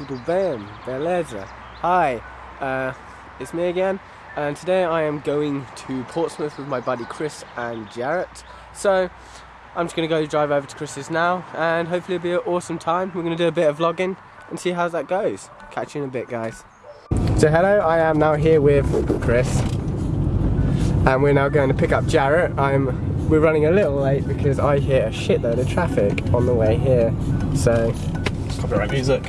tudo bem? Beleza? Hi, uh, it's me again, and today I am going to Portsmouth with my buddy Chris and Jarrett. So, I'm just going to go drive over to Chris's now, and hopefully it'll be an awesome time. We're going to do a bit of vlogging and see how that goes. Catch you in a bit, guys. So hello, I am now here with Chris, and we're now going to pick up Jarrett. I'm we're running a little late because I hit a shitload of traffic on the way here. So Copyright music.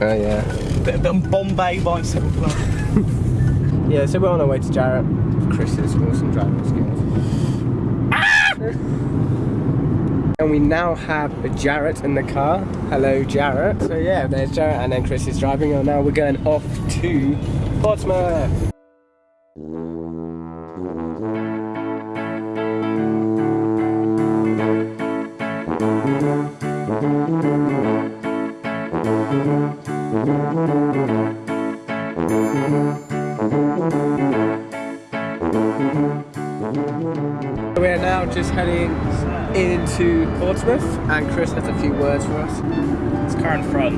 Oh yeah. Bit, bit of Bombay bicycle club. yeah, so we're on our way to Jarrett. Chris's awesome driving skills. Ah! And we now have a Jarrett in the car. Hello, Jarrett. So yeah, there's Jarrett, and then Chris is driving, and now we're going off to Portsmouth. We're now just heading into Portsmouth and Chris has a few words for us. It's car in front.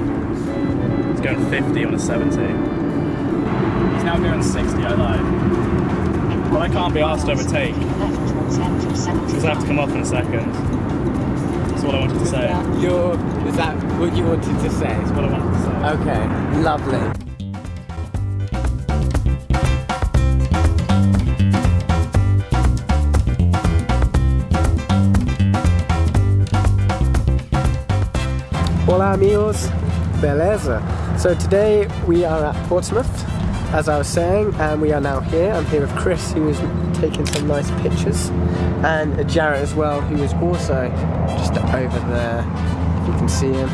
It's going 50 on a 70. He's now going 60, I lied. But I can't be asked to overtake. Because I have to come off in a second. That's what I wanted to say. You're, is that what you wanted to say? That's what I wanted to say. Okay, lovely. Amigos, beleza. So today we are at Portsmouth, as I was saying, and we are now here. I'm here with Chris, who is taking some nice pictures, and Jarrett as well, who is also just over there. You can see him.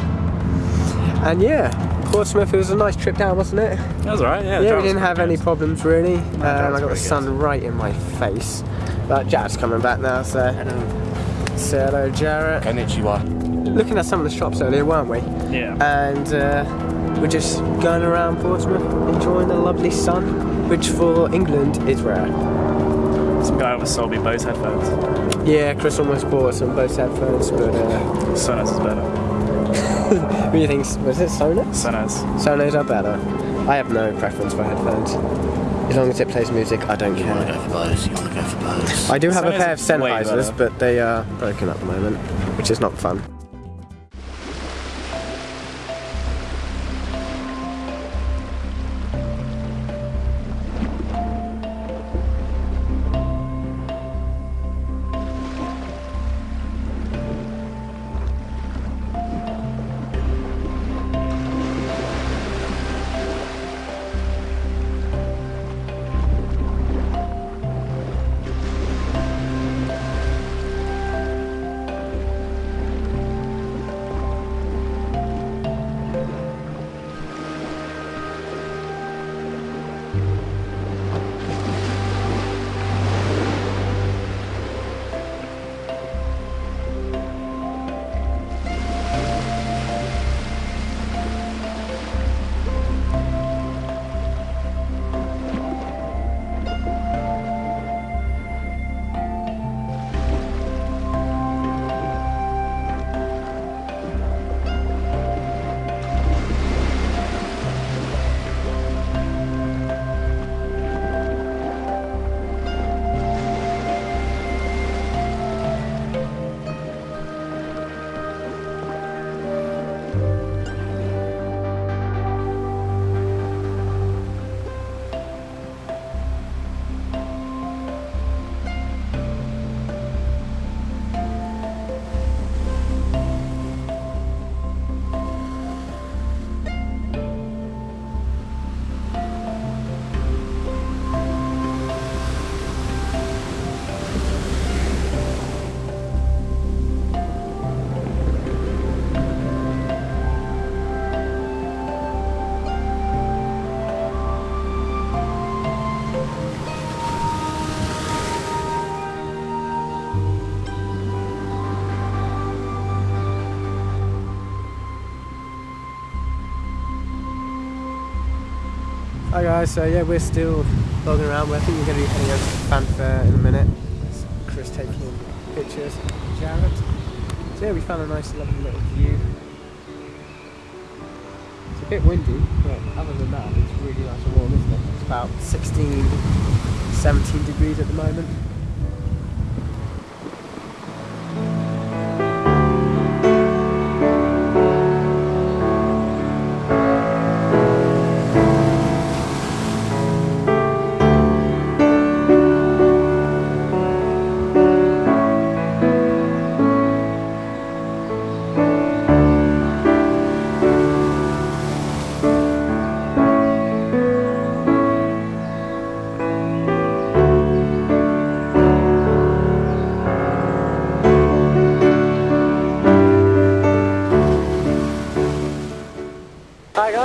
And yeah, Portsmouth, it was a nice trip down, wasn't it? That was alright, yeah. Yeah, we didn't have any good. problems really. Um, I got the pretty sun right in my face. But Jarrett's coming back now, so. Hello. Say hello, Jarrett. Konnichiwa. Looking at some of the shops earlier, weren't we? Yeah. And uh, we're just going around Portsmouth, enjoying the lovely sun, which for England is rare. Some guy almost sold me Bose headphones. Yeah, Chris almost bought some Bose headphones, but uh, Sonos is better. what do you think? Was it Sonos? Sonos. Sonos are better. I have no preference for headphones. As long as it plays music, I don't You want to care. go for Bose? You want to go for Bose? I do have a pair of is way Sennheisers, but they are broken at the moment, which is not fun. Guys, so yeah, we're still logging around. I think we're going to be heading over to the fanfare uh, in a minute. Chris taking pictures, Jarrett. So yeah, we found a nice lovely little view. It's a bit windy, but other than that, it's really nice and warm, isn't it? It's about 16, 17 degrees at the moment.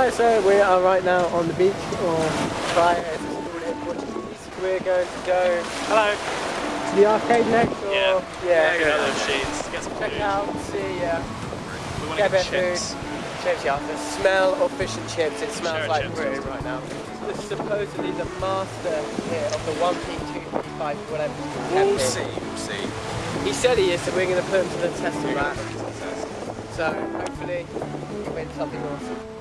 Guys, so we are right now on the beach, or playa as it's called in Portuguese. We're going to go Hello. to the arcade next, or Yeah. yeah, Get out those sheets. Get some check food. out, see, uh, We want get to get of food. chips. Chips, yeah, the smell of fish and chips, it smells Share like chips. Britain right now. This is supposedly the master here of the 1p, 2p, 5 whatever. We'll see. We'll see. He said he is, so we're going to put him to the test of that. gonna put it to the test. So hopefully we win something awesome.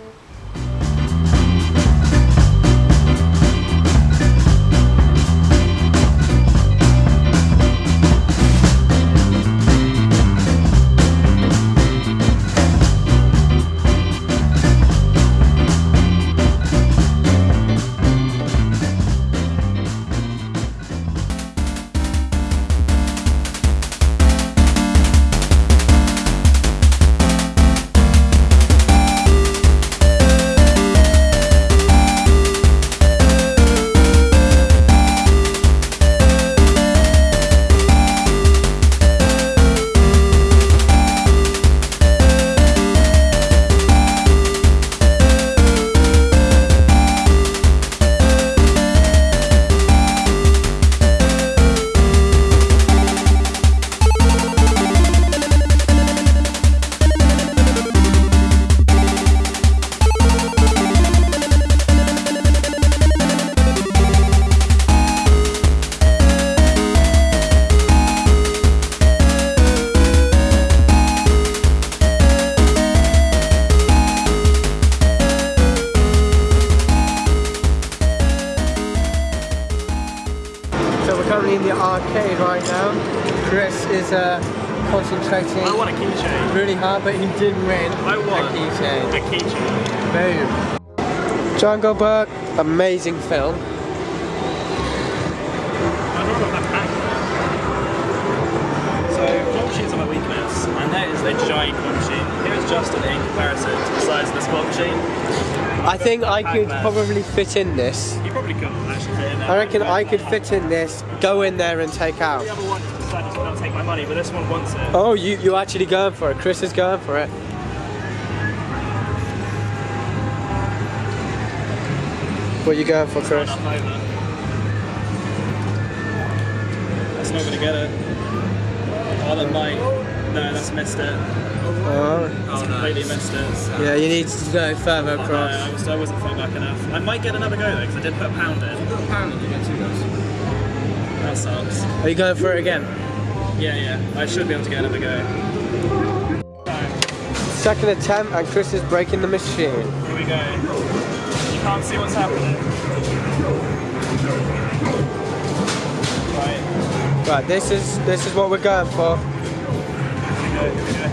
Arcade right now. Chris is uh, concentrating I want a keychain. really hard, but he did win I want a keychain. a keychain. Boom. Jungle Book, amazing film. I think I could probably fit in this. You probably couldn't actually fit in there. I reckon I could fit in this, go in there and take out. The other one decided to not take my money, but this one wants it. Oh, you you actually going for it? Chris is going for it. What are you going for, Chris? That's not gonna get it. Oh, that might. No, that's missed it. Oh, That's completely missed it. yeah, you need to go further No, across. I, was, I wasn't far back enough. I might get another go though, because I did put a pound in. That sucks. Are you going for it again? Yeah, yeah. I should be able to get another go. Second attempt, and Chris is breaking the machine. Here we go. You can't see what's happening. Right. Right, this is this is what we're going for. Here we go. Here we go.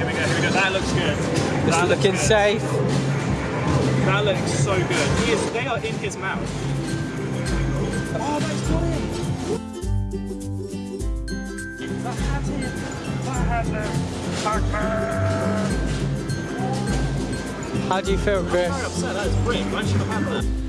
That looks good. This that looks looking good. safe. That looks so good. He is, they are in his mouth. Oh, that's got him. That had him. That had him. How do you feel, Chris? I'm upset. That is brilliant. I should have had that.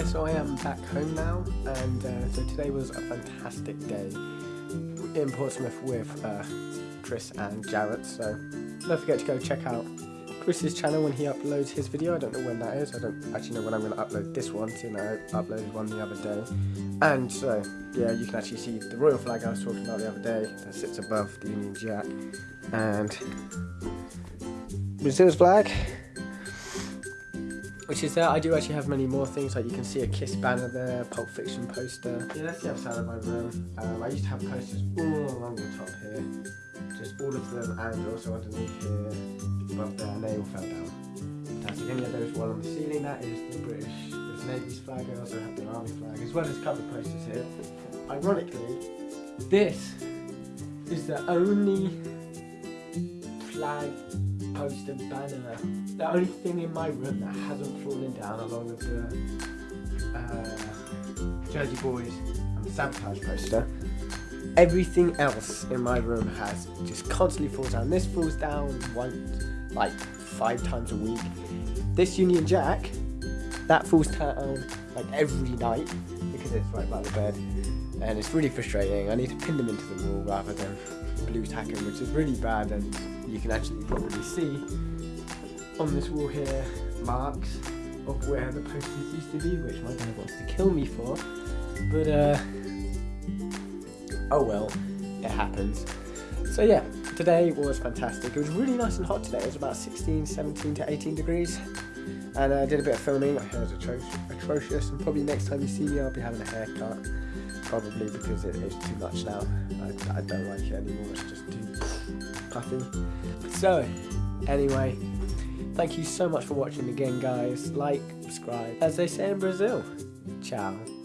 Hi, so I am back home now, and uh, so today was a fantastic day in Portsmouth with uh, Chris and Jarrett. So don't forget to go check out Chris's channel when he uploads his video. I don't know when that is. I don't actually know when I'm going to upload this one. You know, I uploaded one the other day, and so yeah, you can actually see the royal flag I was talking about the other day that sits above the Union Jack, and Brazil's flag which is there. I do actually have many more things, like you can see a Kiss banner there, Pulp Fiction poster. Yeah, that's the outside of my room. Um, I used to have posters all along the top here, just all of them, and also underneath here, above there, and they all fell down. Fantastic. And yeah, there's one on the ceiling, that is the British, there's Navy's flag, I also have the Army flag, as well as a couple of posters here. Ironically, this is the only flag poster banner. The only thing in my room that hasn't fallen down along with the uh, Jersey Boys and Sabotage poster. Everything else in my room has just constantly falls down. This falls down once, like five times a week. This Union Jack, that falls down like every night because it's right by the bed. And it's really frustrating. I need to pin them into the wall rather than blue tacking, which is really bad and you can actually probably see on this wall here marks of where the posters used to be, which my dad wants to kill me for. But uh oh well, it happens. So yeah, today was fantastic. It was really nice and hot today. It was about 16, 17 to 18 degrees. And I did a bit of filming. My hair's atrocious, atrocious, and probably next time you see me, I'll be having a haircut. Probably because it is too much now. I, I don't like it anymore. It's just too So, anyway, thank you so much for watching again, guys. Like, subscribe, as they say in Brazil. Ciao.